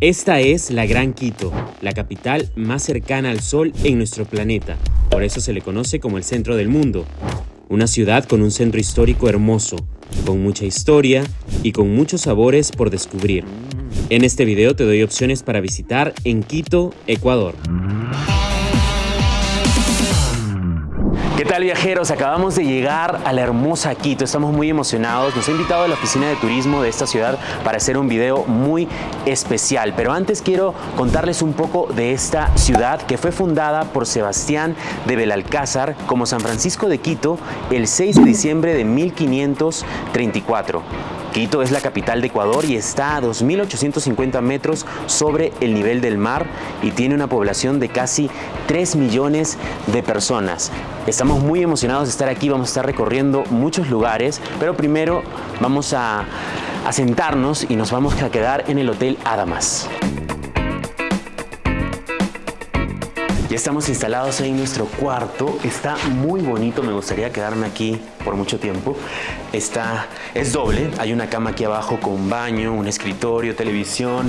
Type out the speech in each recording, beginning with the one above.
Esta es la Gran Quito, la capital más cercana al Sol en nuestro planeta. Por eso se le conoce como el centro del mundo. Una ciudad con un centro histórico hermoso, con mucha historia y con muchos sabores por descubrir. En este video te doy opciones para visitar en Quito, Ecuador. ¿Qué tal viajeros? Acabamos de llegar a la hermosa Quito, estamos muy emocionados. Nos ha invitado a la oficina de turismo de esta ciudad para hacer un video muy especial. Pero antes quiero contarles un poco de esta ciudad que fue fundada por Sebastián de Belalcázar como San Francisco de Quito el 6 de diciembre de 1534. Quito es la capital de Ecuador y está a 2.850 metros sobre el nivel del mar y tiene una población de casi 3 millones de personas. Estamos muy emocionados de estar aquí, vamos a estar recorriendo muchos lugares, pero primero vamos a, a sentarnos y nos vamos a quedar en el Hotel Adamas. Ya estamos instalados en nuestro cuarto. Está muy bonito. Me gustaría quedarme aquí por mucho tiempo. Está, es doble. Hay una cama aquí abajo con baño, un escritorio, televisión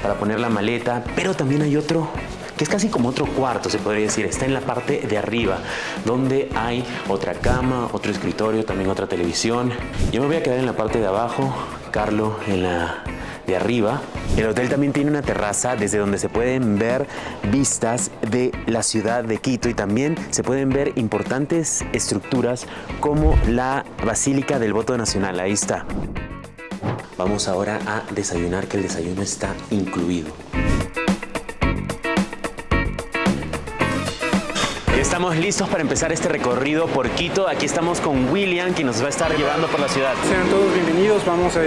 para poner la maleta. Pero también hay otro que es casi como otro cuarto, se podría decir. Está en la parte de arriba, donde hay otra cama, otro escritorio, también otra televisión. Yo me voy a quedar en la parte de abajo, Carlo en la de arriba. El hotel también tiene una terraza desde donde se pueden ver vistas de la ciudad de Quito y también se pueden ver importantes estructuras como la Basílica del Voto Nacional. Ahí está. Vamos ahora a desayunar, que el desayuno está incluido. Estamos listos para empezar este recorrido por Quito. Aquí estamos con William, que nos va a estar llevando por la ciudad. Sean todos bienvenidos. Vamos a,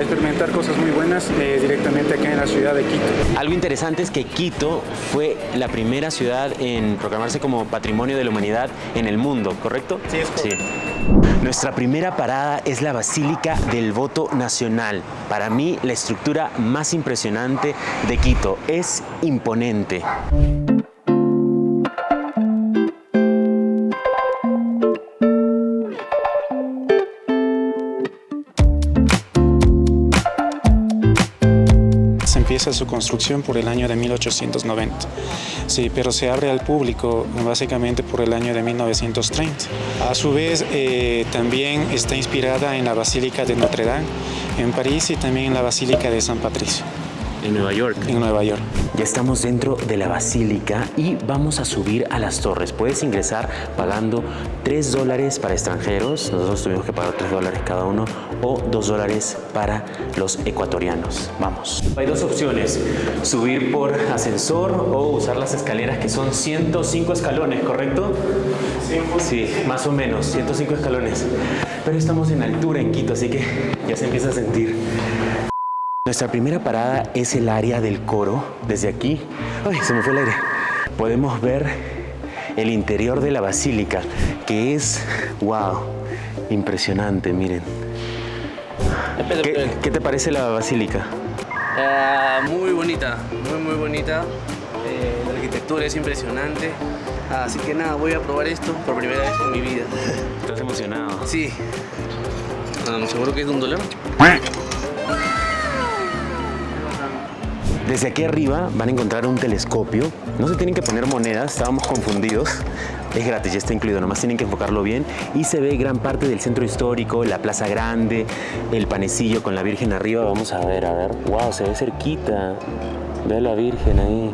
experimentar cosas muy buenas eh, directamente aquí en la ciudad de Quito. Algo interesante es que Quito fue la primera ciudad en proclamarse como Patrimonio de la Humanidad en el mundo, ¿correcto? Sí, es correcto. Sí. Nuestra primera parada es la Basílica del Voto Nacional. Para mí, la estructura más impresionante de Quito. Es imponente. Empieza su construcción por el año de 1890. Sí, pero se abre al público básicamente por el año de 1930. A su vez, eh, también está inspirada en la Basílica de Notre Dame en París y también en la Basílica de San Patricio. En Nueva York. En Nueva York. Ya estamos dentro de la basílica y vamos a subir a las torres. Puedes ingresar pagando 3 dólares para extranjeros, nosotros tuvimos que pagar 3 dólares cada uno, o 2 dólares para los ecuatorianos. Vamos. Hay dos opciones, subir por ascensor o usar las escaleras que son 105 escalones, ¿correcto? Sí, más o menos, 105 escalones. Pero estamos en altura en Quito, así que ya se empieza a sentir. Nuestra primera parada es el área del coro. Desde aquí, ay, se me fue el aire. Podemos ver el interior de la basílica, que es, wow, impresionante, miren. ¿Qué, qué te parece la basílica? Uh, muy bonita, muy muy bonita. Eh, la arquitectura es impresionante. Así que nada, voy a probar esto por primera vez en mi vida. ¿Estás emocionado? Sí. Um, ¿Seguro que es de un dólar? Desde aquí arriba van a encontrar un telescopio. No se tienen que poner monedas, estábamos confundidos. Es gratis, ya está incluido, nomás tienen que enfocarlo bien. Y se ve gran parte del centro histórico, la plaza grande, el panecillo con la Virgen arriba. Vamos a ver, a ver. ¡Wow! Se ve cerquita. Ve a la Virgen ahí.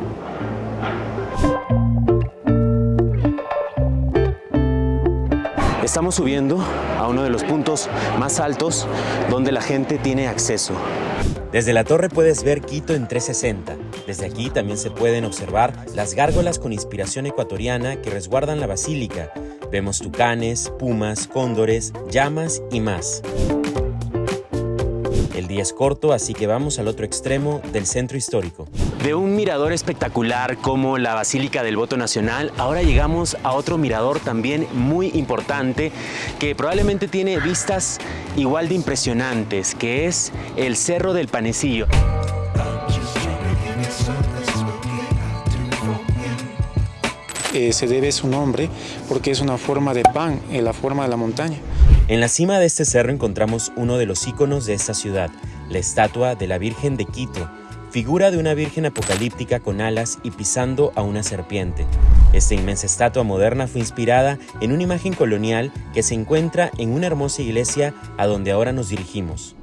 Estamos subiendo a uno de los puntos más altos donde la gente tiene acceso. Desde la torre puedes ver Quito en 360. Desde aquí también se pueden observar las gárgolas con inspiración ecuatoriana que resguardan la basílica. Vemos tucanes, pumas, cóndores, llamas y más. El día es corto, así que vamos al otro extremo del centro histórico. De un mirador espectacular como la Basílica del Voto Nacional, ahora llegamos a otro mirador también muy importante que probablemente tiene vistas igual de impresionantes, que es el Cerro del Panecillo. Eh, se debe su nombre porque es una forma de pan, en la forma de la montaña. En la cima de este cerro encontramos uno de los íconos de esta ciudad, la estatua de la Virgen de Quito, figura de una virgen apocalíptica con alas y pisando a una serpiente. Esta inmensa estatua moderna fue inspirada en una imagen colonial que se encuentra en una hermosa iglesia a donde ahora nos dirigimos.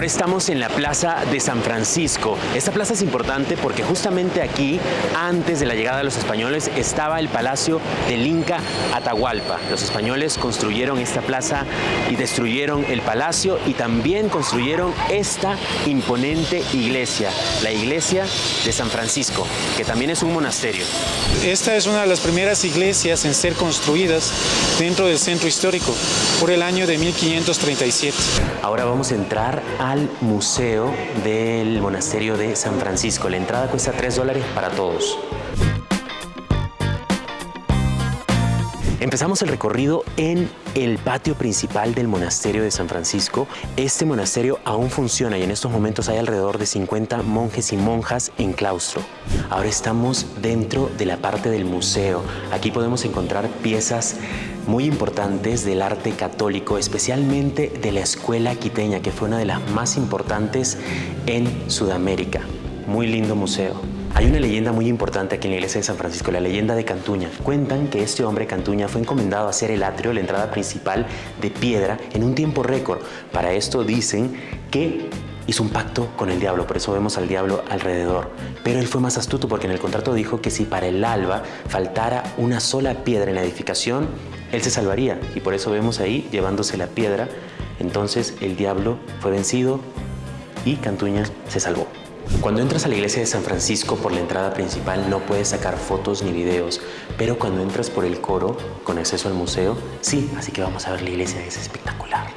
Ahora estamos en la Plaza de San Francisco. Esta plaza es importante porque justamente aquí, antes de la llegada de los españoles, estaba el Palacio del Inca Atahualpa. Los españoles construyeron esta plaza y destruyeron el palacio y también construyeron esta imponente iglesia, la iglesia de San Francisco, que también es un monasterio. Esta es una de las primeras iglesias en ser construidas dentro del centro histórico por el año de 1537. Ahora vamos a entrar a al Museo del Monasterio de San Francisco. La entrada cuesta 3 dólares para todos. Empezamos el recorrido en el patio principal del monasterio de San Francisco. Este monasterio aún funciona y en estos momentos hay alrededor de 50 monjes y monjas en claustro. Ahora estamos dentro de la parte del museo. Aquí podemos encontrar piezas muy importantes del arte católico, especialmente de la escuela quiteña, que fue una de las más importantes en Sudamérica. Muy lindo museo. Hay una leyenda muy importante aquí en la iglesia de San Francisco, la leyenda de Cantuña. Cuentan que este hombre Cantuña fue encomendado a hacer el atrio, la entrada principal de piedra, en un tiempo récord. Para esto dicen que hizo un pacto con el diablo, por eso vemos al diablo alrededor. Pero él fue más astuto porque en el contrato dijo que si para el alba faltara una sola piedra en la edificación, él se salvaría. Y por eso vemos ahí llevándose la piedra. Entonces el diablo fue vencido y Cantuña se salvó. Cuando entras a la iglesia de San Francisco por la entrada principal no puedes sacar fotos ni videos, pero cuando entras por el coro con acceso al museo, sí, así que vamos a ver la iglesia, es espectacular.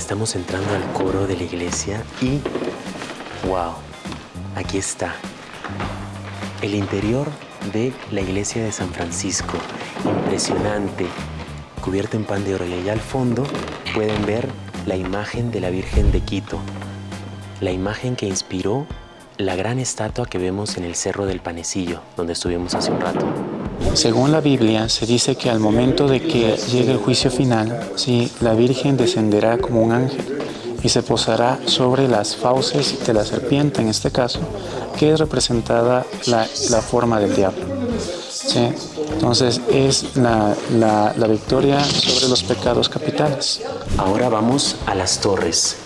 estamos entrando al coro de la iglesia y wow, aquí está el interior de la iglesia de San Francisco, impresionante, cubierto en pan de oro. Y allá al fondo pueden ver la imagen de la Virgen de Quito, la imagen que inspiró la gran estatua que vemos en el Cerro del Panecillo, donde estuvimos hace un rato. Según la Biblia, se dice que al momento de que llegue el juicio final, sí, la Virgen descenderá como un ángel y se posará sobre las fauces de la serpiente, en este caso, que es representada la, forma del diablo. ¿sí? Entonces es la, la, la victoria sobre los pecados capitales. Ahora vamos a las torres.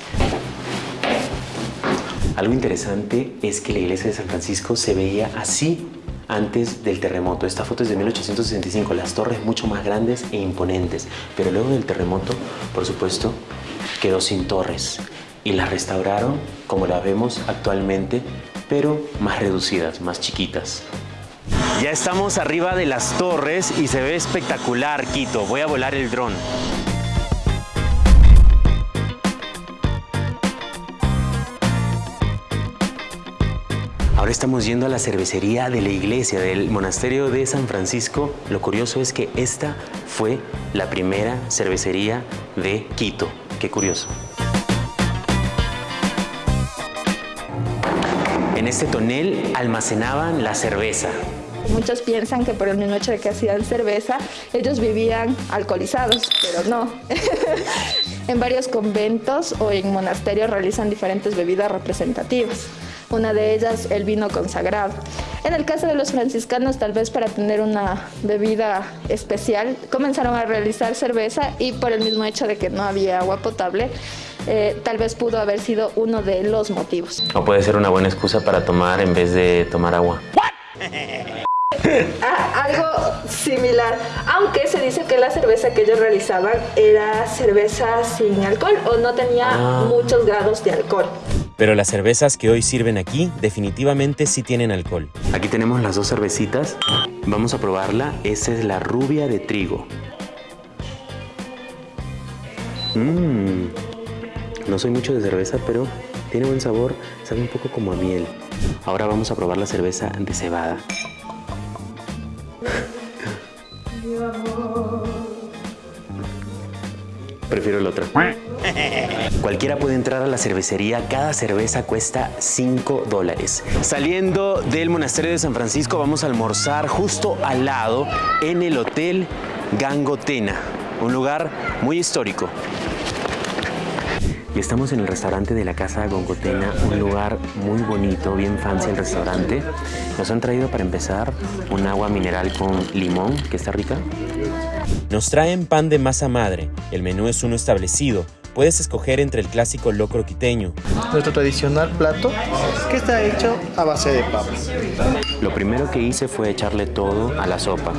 Algo interesante es que la iglesia de San Francisco se veía así antes del terremoto. Esta foto es de 1865, las torres mucho más grandes e imponentes, pero luego del terremoto, por supuesto, quedó sin torres y las restauraron como las vemos actualmente, pero más reducidas, más chiquitas. Ya estamos arriba de las torres y se ve espectacular, Quito. Voy a volar el dron. Ahora estamos yendo a la cervecería de la iglesia del monasterio de San Francisco. Lo curioso es que esta fue la primera cervecería de Quito. Qué curioso. Este tonel almacenaban la cerveza. Muchos piensan que por el mismo hecho de que hacían cerveza, ellos vivían alcoholizados, pero no. en varios conventos o en monasterios realizan diferentes bebidas representativas una de ellas el vino consagrado. En el caso de los franciscanos, tal vez para tener una bebida especial, comenzaron a realizar cerveza y por el mismo hecho de que no había agua potable, eh, tal vez pudo haber sido uno de los motivos. O puede ser una buena excusa para tomar en vez de tomar agua. Ah, algo similar, aunque se dice que la cerveza que ellos realizaban era cerveza sin alcohol o no tenía ah. muchos grados de alcohol. Pero las cervezas que hoy sirven aquí definitivamente sí tienen alcohol. Aquí tenemos las dos cervecitas. Vamos a probarla. Esa es la rubia de trigo. Mmm. No soy mucho de cerveza, pero tiene buen sabor. Sabe un poco como a miel. Ahora vamos a probar la cerveza de cebada. Prefiero el otro. Cualquiera puede entrar a la cervecería, cada cerveza cuesta 5 dólares. Saliendo del monasterio de San Francisco vamos a almorzar justo al lado en el Hotel Gangotena, un lugar muy histórico. Y estamos en el restaurante de la Casa Gongotena, un lugar muy bonito, bien fancy el restaurante. Nos han traído para empezar un agua mineral con limón, que está rica. Nos traen pan de masa madre. El menú es uno establecido. Puedes escoger entre el clásico locro quiteño, nuestro tradicional plato que está hecho a base de papas. Lo primero que hice fue echarle todo a la sopa.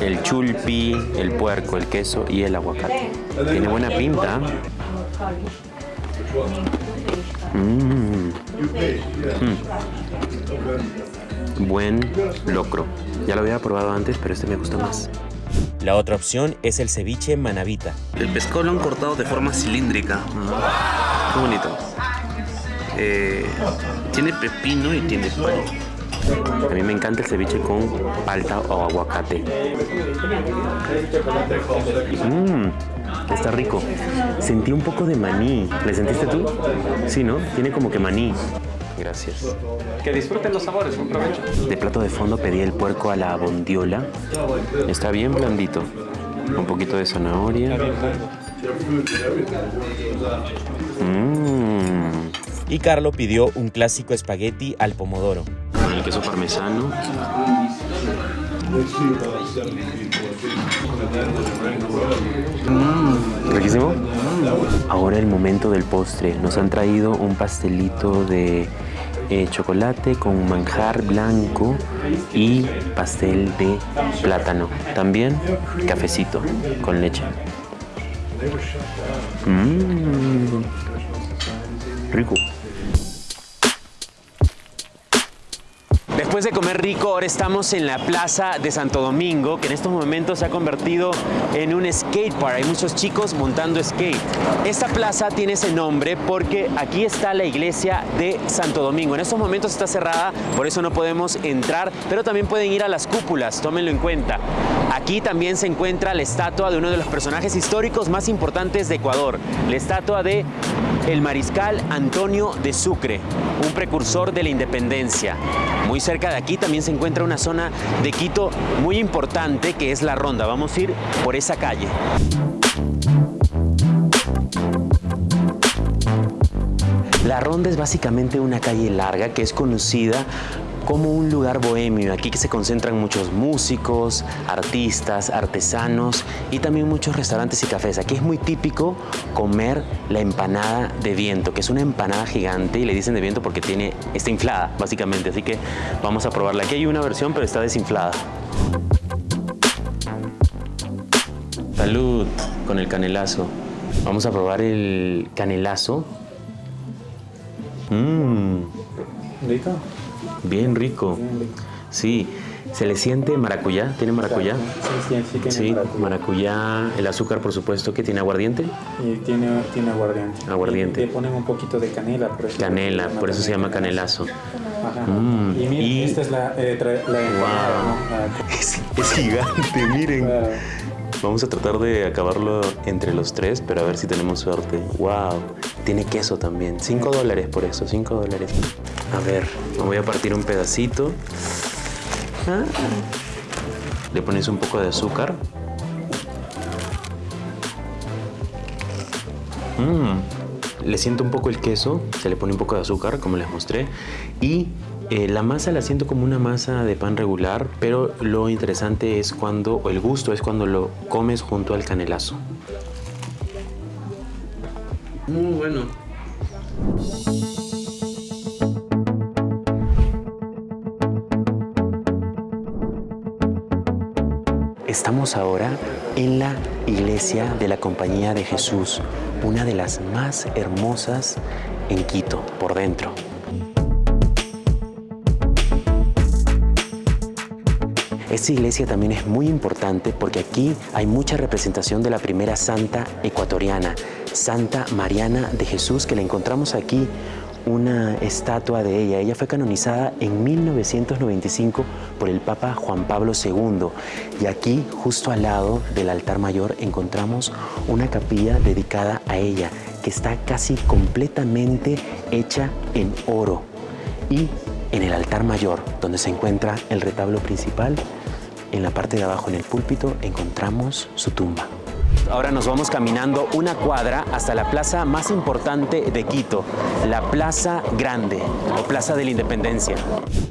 El chulpi, el puerco, el queso y el aguacate. Tiene buena pinta. Mm. Mm. Buen locro. Ya lo había probado antes, pero este me gusta más. La otra opción es el ceviche manavita. El pescado lo han cortado de forma cilíndrica. Qué bonito. Eh, tiene pepino y tiene pan. A mí me encanta el ceviche con palta o aguacate. Mmm, está rico. Sentí un poco de maní. ¿Le sentiste tú? Sí, ¿no? Tiene como que maní. Gracias. Que disfruten los sabores, un provecho. De plato de fondo pedí el puerco a la bondiola. Está bien blandito. Un poquito de zanahoria. Mmm. Y Carlo pidió un clásico espagueti al pomodoro. Con el queso parmesano. Ahora el momento del postre. Nos han traído un pastelito de eh, chocolate con manjar blanco y pastel de plátano. También cafecito con leche. Mmm. Rico. Después de comer rico, ahora estamos en la plaza de Santo Domingo, que en estos momentos se ha convertido en un skate park. Hay muchos chicos montando skate. Esta plaza tiene ese nombre porque aquí está la iglesia de Santo Domingo. En estos momentos está cerrada, por eso no podemos entrar, pero también pueden ir a las cúpulas, tómenlo en cuenta. Aquí también se encuentra la estatua de uno de los personajes históricos más importantes de Ecuador, la estatua de el mariscal Antonio de Sucre, un precursor de la independencia. Muy cerca de aquí también se encuentra una zona de Quito muy importante que es La Ronda. Vamos a ir por esa calle. La Ronda es básicamente una calle larga que es conocida como un lugar bohemio. Aquí que se concentran muchos músicos, artistas, artesanos y también muchos restaurantes y cafés. Aquí es muy típico comer la empanada de viento, que es una empanada gigante y le dicen de viento porque tiene, está inflada básicamente. Así que vamos a probarla. Aquí hay una versión pero está desinflada. Salud con el canelazo. Vamos a probar el canelazo. Mmm. ¿Rico? Bien rico. Sí. ¿Se le siente maracuyá? ¿Tiene maracuyá? Sí, sí, sí tiene Sí, maracuyá. maracuyá, el azúcar por supuesto que tiene aguardiente. Y tiene, tiene aguardiente. Aguardiente. Y le ponen un poquito de canela. Por eso Canela, por eso se llama canelazo. Ajá. Mm, Y miren, y- esta es la, eh, la. La- Es, es gigante, miren. Vamos a tratar de acabarlo entre los tres, pero a ver si tenemos suerte. ¡Wow! Tiene queso también. 5 dólares por eso, 5 dólares. A ver, me voy a partir un pedacito. Ah. Le pones un poco de azúcar. Mm. Le siento un poco el queso, se le pone un poco de azúcar, como les mostré. Y eh, la masa la siento como una masa de pan regular, pero lo interesante es cuando, o el gusto es cuando lo comes junto al canelazo. Muy bueno. Ahora en la iglesia de la Compañía de Jesús, una de las más hermosas en Quito, por dentro. Esta iglesia también es muy importante porque aquí hay mucha representación de la primera santa ecuatoriana, Santa Mariana de Jesús, que la encontramos aquí una estatua de ella. Ella fue canonizada en 1995 por el Papa Juan Pablo II. Y aquí, justo al lado del altar mayor, encontramos una capilla dedicada a ella, que está casi completamente hecha en oro. Y en el altar mayor, donde se encuentra el retablo principal, en la parte de abajo, en el púlpito, encontramos su tumba. Ahora nos vamos caminando una cuadra hasta la plaza más importante de Quito, la Plaza Grande o Plaza de la Independencia.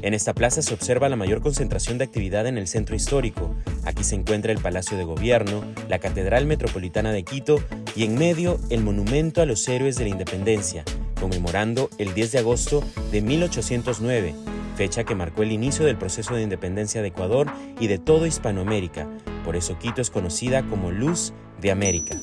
En esta plaza se observa la mayor concentración de actividad en el centro histórico. Aquí se encuentra el Palacio de Gobierno, la Catedral Metropolitana de Quito y en medio el Monumento a los Héroes de la Independencia, conmemorando el 10 de agosto de 1809, fecha que marcó el inicio del proceso de independencia de Ecuador y de todo Hispanoamérica. Por eso Quito es conocida como Luz de América.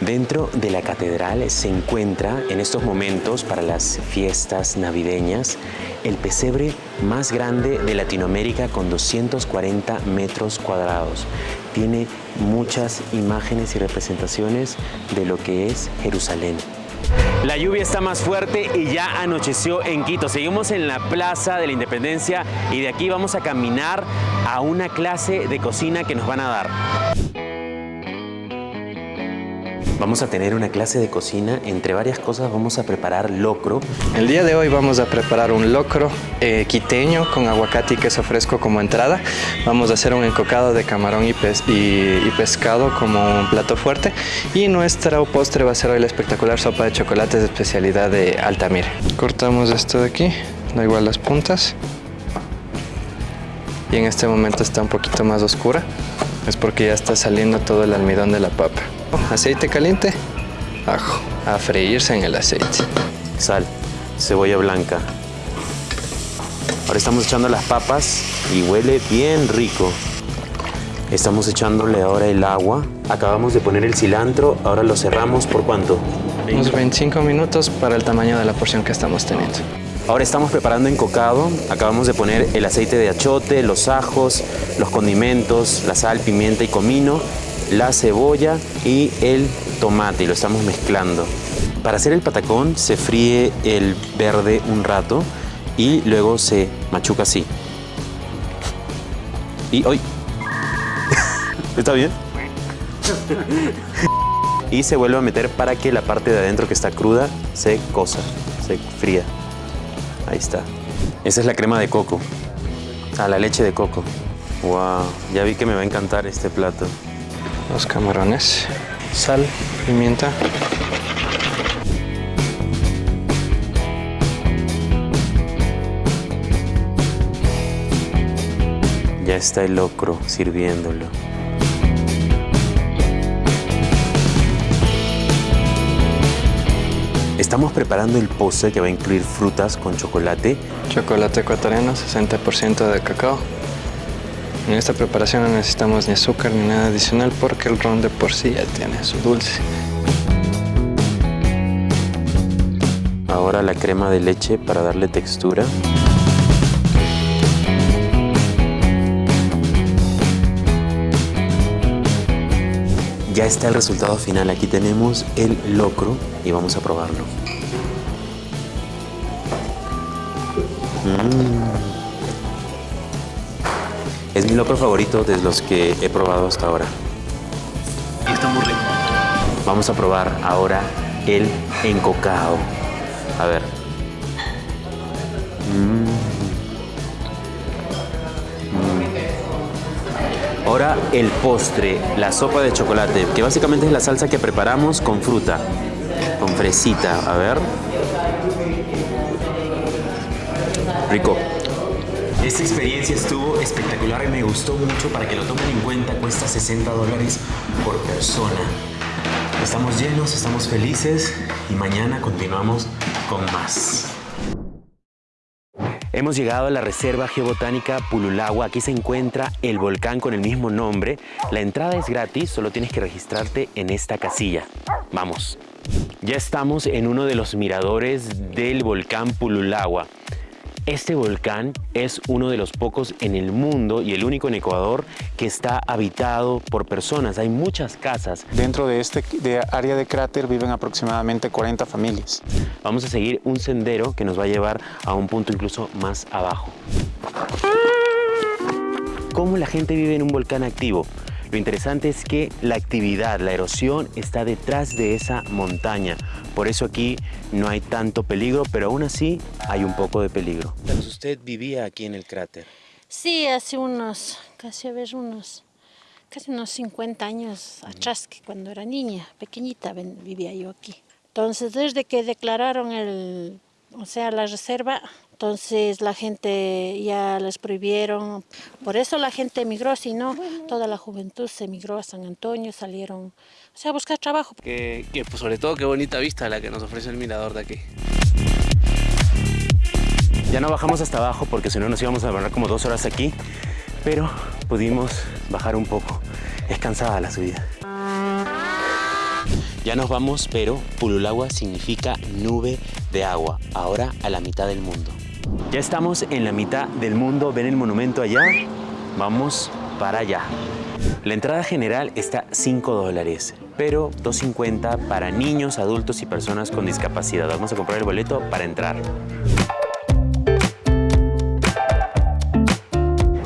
Dentro de la catedral se encuentra en estos momentos para las fiestas navideñas el pesebre más grande de Latinoamérica con 240 metros cuadrados. Tiene muchas imágenes y representaciones de lo que es Jerusalén. La lluvia está más fuerte y ya anocheció en Quito. Seguimos en la Plaza de la Independencia y de aquí vamos a caminar a una clase de cocina que nos van a dar. Vamos a tener una clase de cocina. Entre varias cosas vamos a preparar locro. El día de hoy vamos a preparar un locro eh, quiteño con aguacate y queso fresco como entrada. Vamos a hacer un encocado de camarón y, y pescado como un plato fuerte. Y nuestro postre va a ser hoy la espectacular sopa de chocolates de especialidad de Altamira. Cortamos esto de aquí, da igual las puntas. Y en este momento está un poquito más oscura. Es porque ya está saliendo todo el almidón de la papa. Aceite caliente, ajo, a freírse en el aceite. Sal, cebolla blanca. Ahora estamos echando las papas y huele bien rico. Estamos echándole ahora el agua. Acabamos de poner el cilantro. Ahora lo cerramos. ¿Por cuánto? Unos 25 minutos para el tamaño de la porción que estamos teniendo. Ahora estamos preparando encocado. Acabamos de poner el aceite de achote, los ajos, los condimentos, la sal, pimienta y comino, la cebolla y el tomate y lo estamos mezclando. Para hacer el patacón se fríe el verde un rato y luego se machuca así. Y hoy. ¿Está bien? y se vuelve a meter para que la parte de adentro que está cruda se cosa, se fría. Ahí está. Esa es la crema de coco. Ah, la leche de coco. Wow, ya vi que me va a encantar este plato. Los camarones, sal, pimienta. Ya está el locro sirviéndolo. Estamos preparando el postre que va a incluir frutas con chocolate. Chocolate ecuatoriano, 60% de cacao. En esta preparación no necesitamos ni azúcar ni nada adicional porque el ron de por sí ya tiene su dulce. Ahora la crema de leche para darle textura. Ya está el resultado final. Aquí tenemos el locro y vamos a probarlo. Mm. Es mi locro favorito de los que he probado hasta ahora. Está muy rico. Vamos a probar ahora el encocado. A ver. Mm. Mm. Ahora el postre, la sopa de chocolate, que básicamente es la salsa que preparamos con fruta, con fresita. A ver. Rico. Esta experiencia estuvo espectacular y me gustó mucho. Para que lo tomen en cuenta, cuesta 60 dólares por persona. Estamos llenos, estamos felices y mañana continuamos con más. Hemos llegado a la Reserva Geobotánica Pululagua. Aquí se encuentra el volcán con el mismo nombre. La entrada es gratis, solo tienes que registrarte en esta casilla. Vamos. Ya estamos en uno de los miradores del volcán Pululagua. Este volcán es uno de los pocos en el mundo y el único en Ecuador que está habitado por personas. Hay muchas casas. Dentro de este de área de cráter viven aproximadamente 40 familias. Vamos a seguir un sendero que nos va a llevar a un punto incluso más abajo. ¿Cómo la gente vive en un volcán activo? Lo interesante es que la actividad, la erosión está detrás de esa montaña. Por eso aquí no hay tanto peligro, pero aún así hay un poco de peligro. ¿Usted vivía aquí en el cráter? Sí, hace unos, casi a ver, unos, casi unos 50 años atrás, que cuando era niña, pequeñita, vivía yo aquí. Entonces, desde que declararon el, o sea, la reserva, entonces la gente ya les prohibieron, por eso la gente emigró, si no, toda la juventud se emigró a San Antonio, salieron o sea, a buscar trabajo. Que, pues sobre todo qué bonita vista la que nos ofrece el mirador de aquí. Ya no bajamos hasta abajo porque si no nos íbamos a demorar como dos horas aquí, pero pudimos bajar un poco. Es cansada la subida. Ya nos vamos, pero Pululagua significa nube de agua, ahora a la mitad del mundo. Ya estamos en la mitad del mundo, ven el monumento allá, vamos para allá. La entrada general está 5 dólares, pero 2.50 para niños, adultos y personas con discapacidad. Vamos a comprar el boleto para entrar.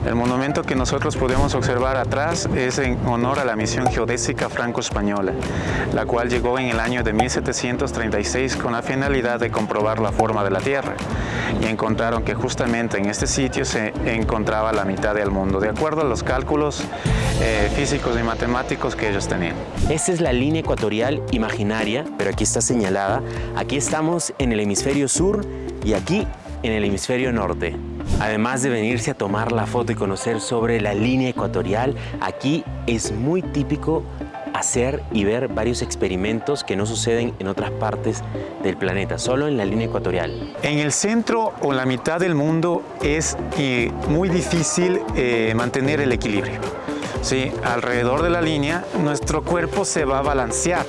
El monumento que nosotros podemos observar atrás es en honor a la misión geodésica franco-española, la cual llegó en el año de 1736 con la finalidad de comprobar la forma de la Tierra y encontraron que justamente en este sitio se encontraba la mitad del mundo, de acuerdo a los cálculos eh, físicos y matemáticos que ellos tenían. Esta es la línea ecuatorial imaginaria, pero aquí está señalada. Aquí estamos en el hemisferio sur y aquí en el hemisferio norte. Además de venirse a tomar la foto y conocer sobre la línea ecuatorial, aquí es muy típico hacer y ver varios experimentos que no suceden en otras partes del planeta, solo en la línea ecuatorial. En el centro o la mitad del mundo es eh, muy difícil eh, mantener el equilibrio. ¿sí? alrededor de la línea, nuestro cuerpo se va a balancear.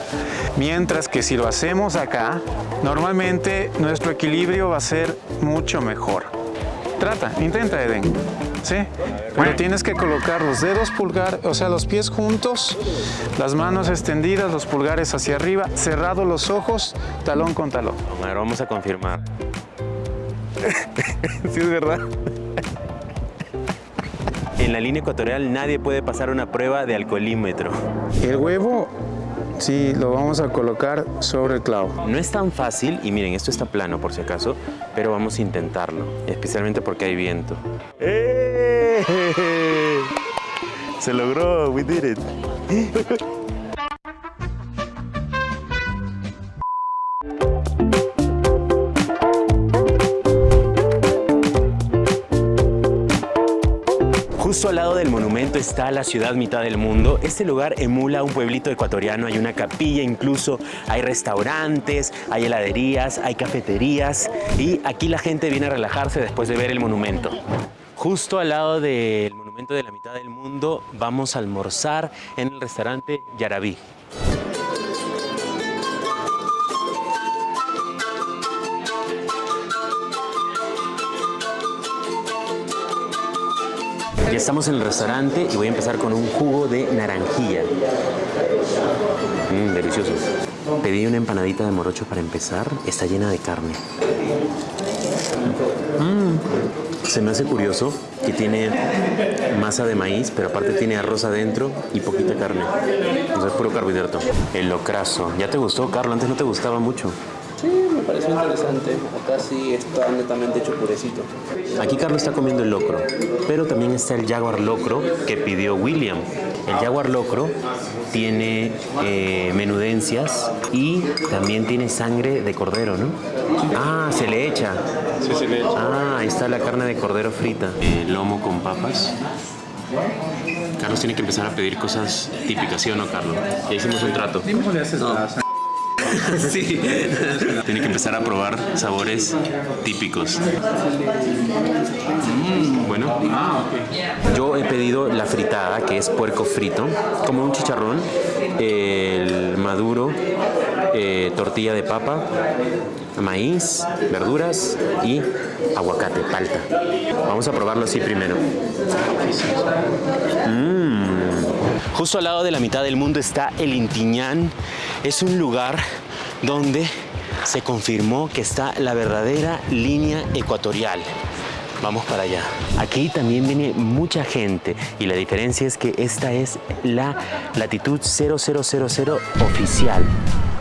Mientras que si lo hacemos acá, normalmente nuestro equilibrio va a ser mucho mejor. Trata, intenta Eden. ¿sí? Pero tienes que colocar los dedos pulgar, o sea, los pies juntos, las manos extendidas, los pulgares hacia arriba, cerrados los ojos, talón con talón. vamos a confirmar. sí, es verdad. En la línea ecuatorial nadie puede pasar una prueba de alcoholímetro. El huevo Sí, lo vamos a colocar sobre el clavo. No es tan fácil, y miren, esto está plano por si acaso, pero vamos a intentarlo, especialmente porque hay viento. ¡Eh! Se logró, we did it. Justo al lado del monumento está la ciudad mitad del mundo. Este lugar emula un pueblito ecuatoriano, hay una capilla incluso, hay restaurantes, hay heladerías, hay cafeterías y aquí la gente viene a relajarse después de ver el monumento. Justo al lado del monumento de la mitad del mundo vamos a almorzar en el restaurante Yarabí. Estamos en el restaurante y voy a empezar con un jugo de naranjilla. Mmm, delicioso. Pedí una empanadita de morocho para empezar. Está llena de carne. Mmm. Se me hace curioso que tiene masa de maíz, pero aparte tiene arroz adentro y poquita carne. O es puro carbohidrato. El locrazo. ¿Ya te gustó, Carlos? Antes no te gustaba mucho. Pareció interesante. Acá sí está netamente hecho purecito. Aquí Carlos está comiendo el locro, pero también está el jaguar locro que pidió William. El jaguar locro tiene eh, menudencias y también tiene sangre de cordero, ¿no? Ah, se le echa. Sí, se le echa. Ah, ahí está la carne de cordero frita. El lomo con papas. Carlos tiene que empezar a pedir cosas típicas, ¿sí o no, Carlos? Ya hicimos un trato. sí. Tiene que empezar a probar sabores típicos. Mm, bueno, yo he pedido la fritada, que es puerco frito, como un chicharrón, el maduro, eh, tortilla de papa, maíz, verduras y aguacate, palta. Vamos a probarlo así primero. Mm. Justo al lado de la mitad del mundo está el Intiñán. Es un lugar donde se confirmó que está la verdadera línea ecuatorial. Vamos para allá. Aquí también viene mucha gente y la diferencia es que esta es la latitud 0000 oficial,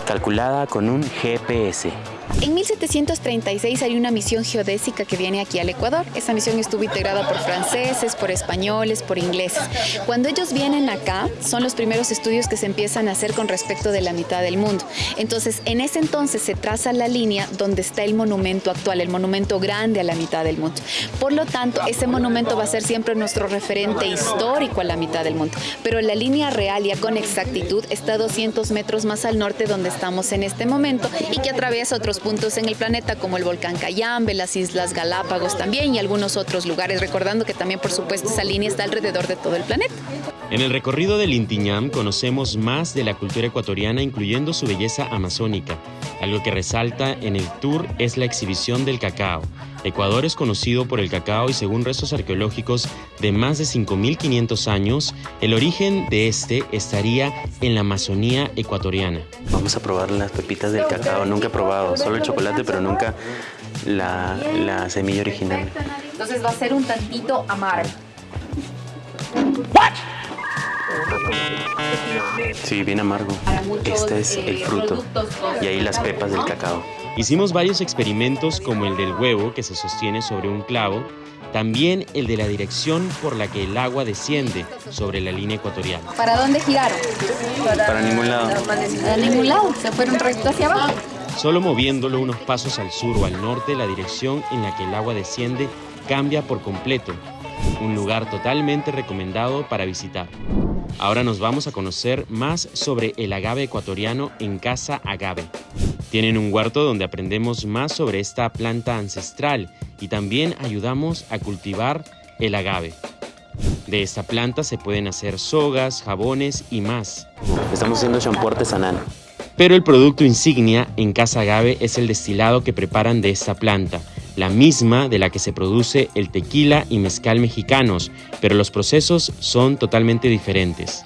calculada con un GPS. En 1736 hay una misión geodésica que viene aquí al Ecuador. Esa misión estuvo integrada por franceses, por españoles, por ingleses. Cuando ellos vienen acá, son los primeros estudios que se empiezan a hacer con respecto de la mitad del mundo. Entonces, en ese entonces se traza la línea donde está el monumento actual, el monumento grande a la mitad del mundo. Por lo tanto, ese monumento va a ser siempre nuestro referente histórico a la mitad del mundo. Pero la línea real ya con exactitud está 200 metros más al norte donde estamos en este momento y que atraviesa otros puntos en el planeta como el volcán Cayambe, las Islas Galápagos también y algunos otros lugares, recordando que también por supuesto esa línea está alrededor de todo el planeta. En el recorrido del Intiñam conocemos más de la cultura ecuatoriana incluyendo su belleza amazónica. Algo que resalta en el tour es la exhibición del cacao. Ecuador es conocido por el cacao y según restos arqueológicos de más de 5.500 años, el origen de este estaría en la Amazonía ecuatoriana. Vamos a probar las pepitas del cacao. Nunca he probado, solo el chocolate, pero nunca la, la semilla original. Entonces va a ser un tantito amargo. Sí, bien amargo. Este es el fruto. Y ahí las pepas del cacao. Hicimos varios experimentos como el del huevo que se sostiene sobre un clavo, también el de la dirección por la que el agua desciende sobre la línea ecuatorial. ¿Para dónde giraron? Para ningún lado. Para ningún lado, se fueron recto hacia abajo. Solo moviéndolo unos pasos al sur o al norte, la dirección en la que el agua desciende cambia por completo. Un lugar totalmente recomendado para visitar. Ahora nos vamos a conocer más sobre el agave ecuatoriano en Casa Agave. Tienen un huerto donde aprendemos más sobre esta planta ancestral y también ayudamos a cultivar el agave. De esta planta se pueden hacer sogas, jabones y más. Estamos haciendo shampoo artesanal. Pero el producto insignia en Casa Agave es el destilado que preparan de esta planta, la misma de la que se produce el tequila y mezcal mexicanos, pero los procesos son totalmente diferentes.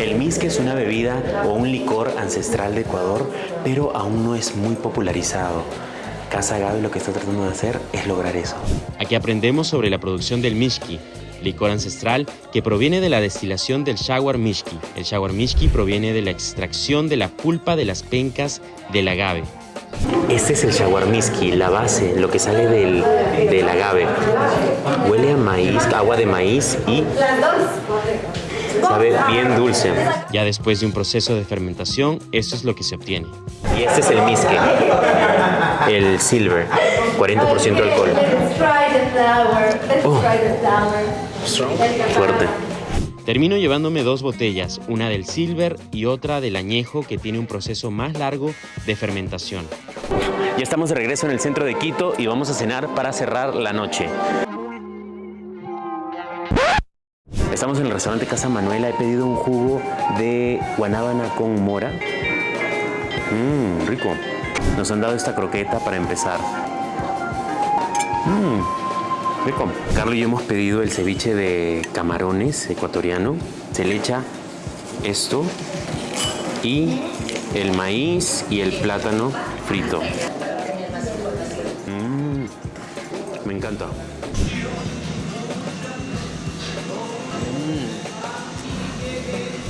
El misque es una bebida o un licor ancestral de Ecuador, pero aún no es muy popularizado. Casa Agave lo que está tratando de hacer es lograr eso. Aquí aprendemos sobre la producción del mishki, licor ancestral que proviene de la destilación del shawar mishki. El shawar mishki proviene de la extracción de la pulpa de las pencas del agave. Este es el shawarmiski, la base, lo que sale del, del agave. Huele a maíz, agua de maíz y sabe bien dulce. Ya después de un proceso de fermentación, esto es lo que se obtiene. Y este es el miske, el silver, 40% de alcohol. Oh. Fuerte. Termino llevándome dos botellas, una del silver y otra del añejo que tiene un proceso más largo de fermentación. Ya estamos de regreso en el centro de Quito y vamos a cenar para cerrar la noche. Estamos en el restaurante Casa Manuela. He pedido un jugo de guanábana con mora. Mmm, rico. Nos han dado esta croqueta para empezar. Mmm, rico. Carlos y yo hemos pedido el ceviche de camarones ecuatoriano. Se le echa esto y el maíz y el plátano frito. Mmm, me encanta.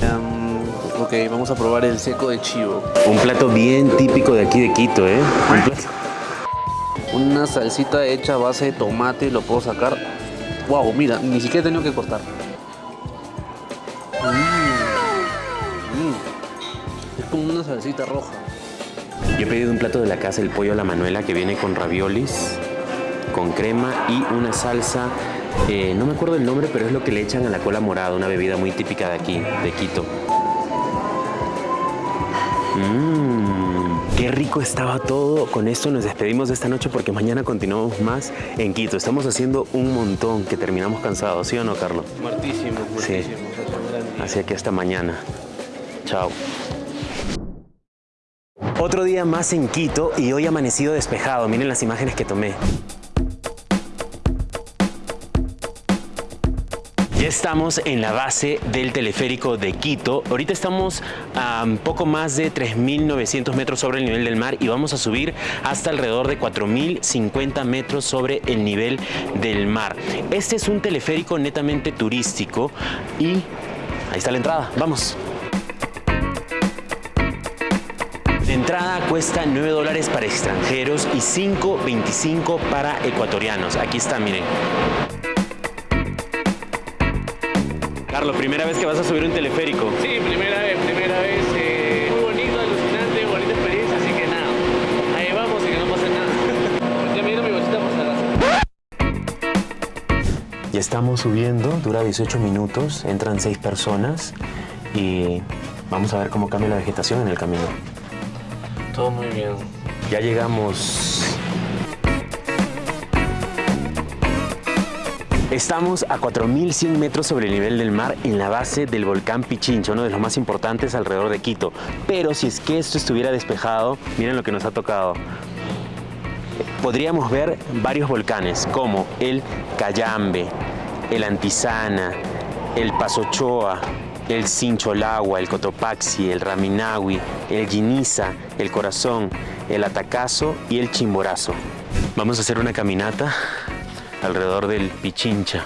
Um, ok, vamos a probar el seco de chivo. Un plato bien típico de aquí de Quito, ¿eh? Un plato- Una salsita hecha a base de tomate, lo puedo sacar. Wow, mira, ni siquiera he tenido que cortar. Mm. Mm. Es como una salsita roja. Yo he pedido un plato de la casa, el pollo a la manuela, que viene con raviolis, con crema y una salsa, eh, no me acuerdo el nombre, pero es lo que le echan a la cola morada, una bebida muy típica de aquí, de Quito. Mmm, qué rico estaba todo. Con esto nos despedimos de esta noche porque mañana continuamos más en Quito. Estamos haciendo un montón que terminamos cansados, ¿sí o no, Carlos? Muertísimo, Sí. muertísimo. Día. Así que hasta mañana. Chao. Otro día más en Quito y hoy amanecido despejado. Miren las imágenes que tomé. Ya estamos en la base del teleférico de Quito. Ahorita estamos a poco más de 3.900 metros sobre el nivel del mar y vamos a subir hasta alrededor de 4.050 metros sobre el nivel del mar. Este es un teleférico netamente turístico y ahí está la entrada. Vamos. La entrada cuesta 9 dólares para extranjeros y 5.25 para ecuatorianos. Aquí está, miren. Carlos, primera vez que vas a subir un teleférico. Sí, primera vez, primera vez. eh, muy bonito, alucinante, bonita experiencia, así que nada. Ahí vamos y que no pase nada. Ya me mi bolsita por acaso. Ya estamos subiendo, dura 18 minutos, entran 6 personas y vamos a ver cómo cambia la vegetación en el camino. Todo muy bien. Ya llegamos. Estamos a 4.100 metros sobre el nivel del mar en la base del volcán Pichincha, uno de los más importantes alrededor de Quito. Pero si es que esto estuviera despejado, miren lo que nos ha tocado. Podríamos ver varios volcanes como el Cayambe, el Antizana, el Pasochoa, el Sincholagua, el Cotopaxi, el Raminawi, el Guiniza, el Corazón, el Atacazo y el Chimborazo. Vamos a hacer una caminata alrededor del Pichincha.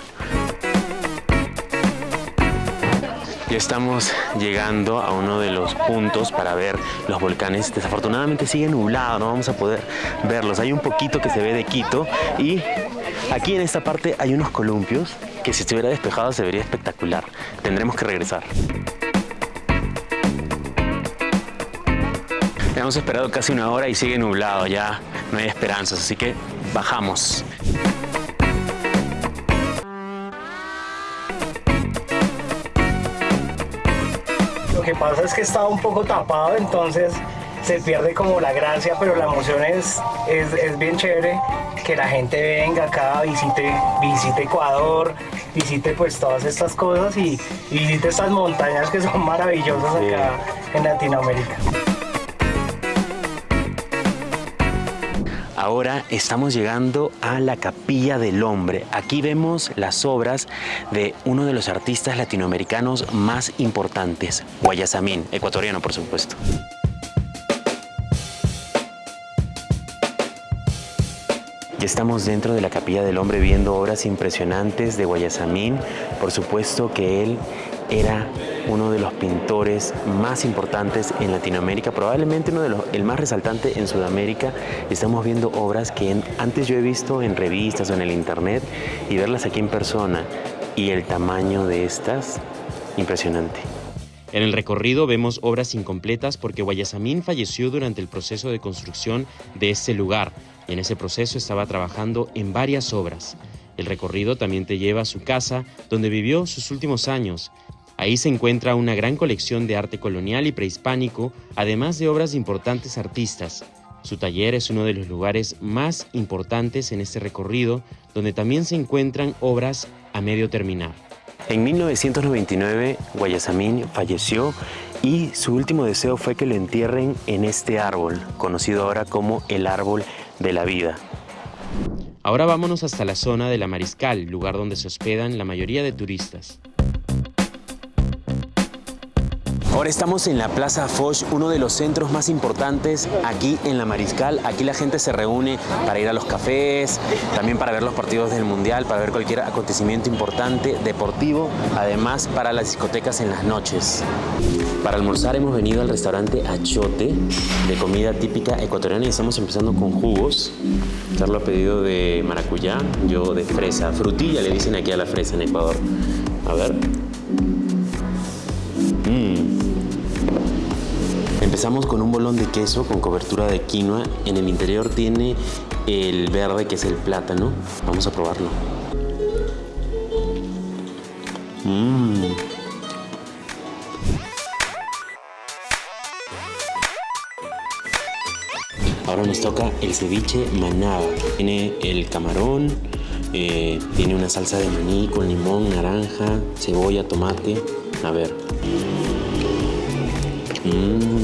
Ya estamos llegando a uno de los puntos para ver los volcanes. Desafortunadamente sigue nublado, no vamos a poder verlos. Hay un poquito que se ve de Quito y aquí en esta parte hay unos columpios que si estuviera despejado se vería espectacular. Tendremos que regresar. Hemos esperado casi una hora y sigue nublado, ya no hay esperanzas, así que bajamos. Que pasa es que estaba un poco tapado, entonces se pierde como la gracia, pero la emoción es, es, es bien chévere que la gente venga acá, visite, visite Ecuador, visite pues todas estas cosas y, y visite estas montañas que son maravillosas acá en Latinoamérica. Ahora estamos llegando a la Capilla del Hombre. Aquí vemos las obras de uno de los artistas latinoamericanos más importantes, Guayasamín, ecuatoriano por supuesto. Ya estamos dentro de la Capilla del Hombre viendo obras impresionantes de Guayasamín. Por supuesto que él era uno de los pintores más importantes en Latinoamérica, probablemente uno de los, el más resaltante en Sudamérica. Estamos viendo obras que antes yo he visto en revistas o en el internet y verlas aquí en persona y el tamaño de estas, impresionante. En el recorrido vemos obras incompletas porque Guayasamín falleció durante el proceso de construcción de este lugar y en ese proceso estaba trabajando en varias obras. El recorrido también te lleva a su casa donde vivió sus últimos años. Ahí se encuentra una gran colección de arte colonial y prehispánico, además de obras de importantes artistas. Su taller es uno de los lugares más importantes en este recorrido, donde también se encuentran obras a medio terminar. En 1999, Guayasamín falleció y su último deseo fue que lo entierren en este árbol, conocido ahora como el árbol de la vida. Ahora vámonos hasta la zona de la Mariscal, lugar donde se hospedan la mayoría de turistas. Ahora estamos en la Plaza Foch, uno de los centros más importantes aquí en la Mariscal. Aquí la gente se reúne para ir a los cafés, también para ver los partidos del Mundial, para ver cualquier acontecimiento importante deportivo, además para las discotecas en las noches. Para almorzar hemos venido al restaurante Achote, de comida típica ecuatoriana y estamos empezando con jugos. Carlos ha pedido de maracuyá, yo de fresa. Frutilla le dicen aquí a la fresa en Ecuador. A ver. Mm. Empezamos con un bolón de queso con cobertura de quinoa. En el interior tiene el verde que es el plátano. Vamos a probarlo. Mm. Ahora nos toca el ceviche manaba. Tiene el camarón, eh, tiene una salsa de maní con limón, naranja, cebolla, tomate. A ver. Mm.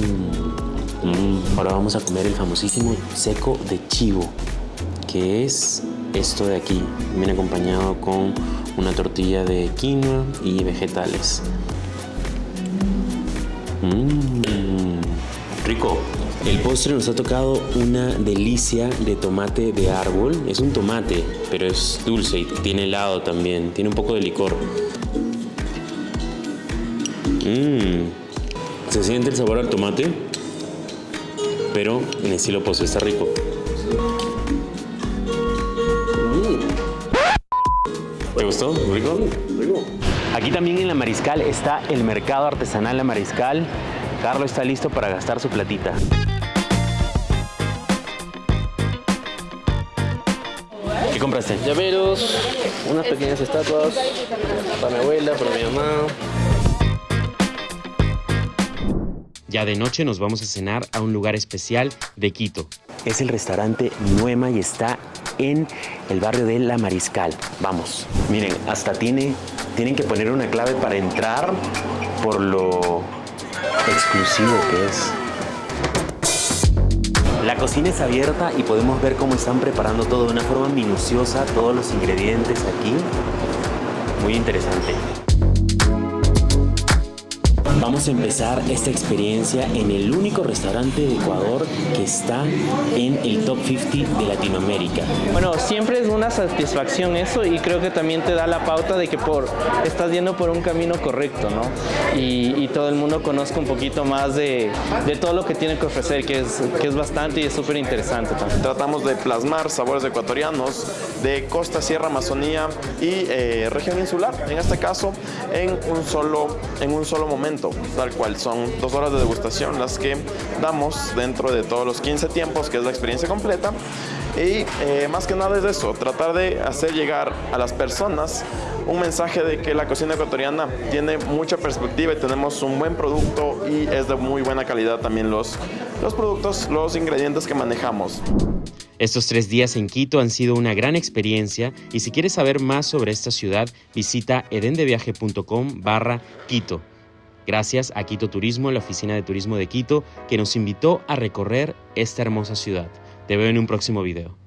Ahora vamos vamos a comer el famosísimo seco de chivo, que es esto de aquí. Viene acompañado con una tortilla de quinoa y vegetales. Mmm, rico. El postre nos ha tocado una delicia de tomate de árbol. Es un tomate, pero es dulce y tiene helado también. Tiene un poco de licor. Mmm. Se siente el sabor al tomate, pero en estilo postre está rico. ¿Te gustó? ¿Rico? Rico. Aquí también en La Mariscal está el mercado artesanal La Mariscal. Carlos está listo para gastar su platita. ¿Qué compraste? Llaveros, unas pequeñas estatuas para mi abuela, para mi mamá. Ya de noche nos vamos a cenar a un lugar especial de Quito. Es el restaurante Nuema y está en el barrio de La Mariscal. Vamos, miren, hasta tiene, tienen que poner una clave para entrar por lo exclusivo que es. La cocina es abierta y podemos ver cómo están preparando todo de una forma minuciosa, todos los ingredientes aquí. Muy interesante. Vamos a empezar esta experiencia en el único restaurante de Ecuador que está en el top 50 de Latinoamérica. Bueno, siempre es una satisfacción eso y creo que también te da la pauta de que por, estás yendo por un camino correcto, ¿no? Y, y todo el mundo conozca un poquito más de, de, todo lo que tiene que ofrecer, que es, que es bastante y es súper interesante también. Tratamos de plasmar sabores ecuatorianos de costa, sierra, Amazonía y eh, región insular, en este caso, en un solo, en un solo tal cual. Son dos horas de degustación las que damos dentro de todos los 15 tiempos, que es la experiencia completa. Y eh, más que nada es eso, tratar de hacer llegar a las personas un mensaje de que la cocina ecuatoriana tiene mucha perspectiva y tenemos un buen producto y es de muy buena calidad también los, los productos, los ingredientes que manejamos. Estos tres días en Quito han sido una gran experiencia y si quieres saber más sobre esta ciudad, visita edendeviaje.com barra Quito. Gracias a Quito Turismo, la oficina de turismo de Quito, que nos invitó a recorrer esta hermosa ciudad. Te veo en un próximo video.